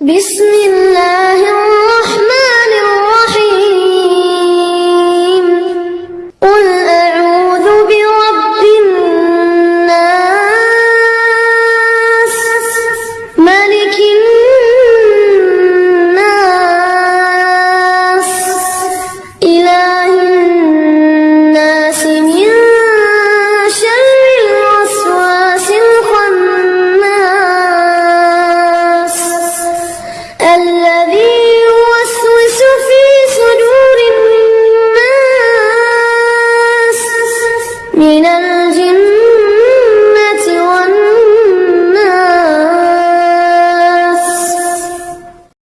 بسم الله.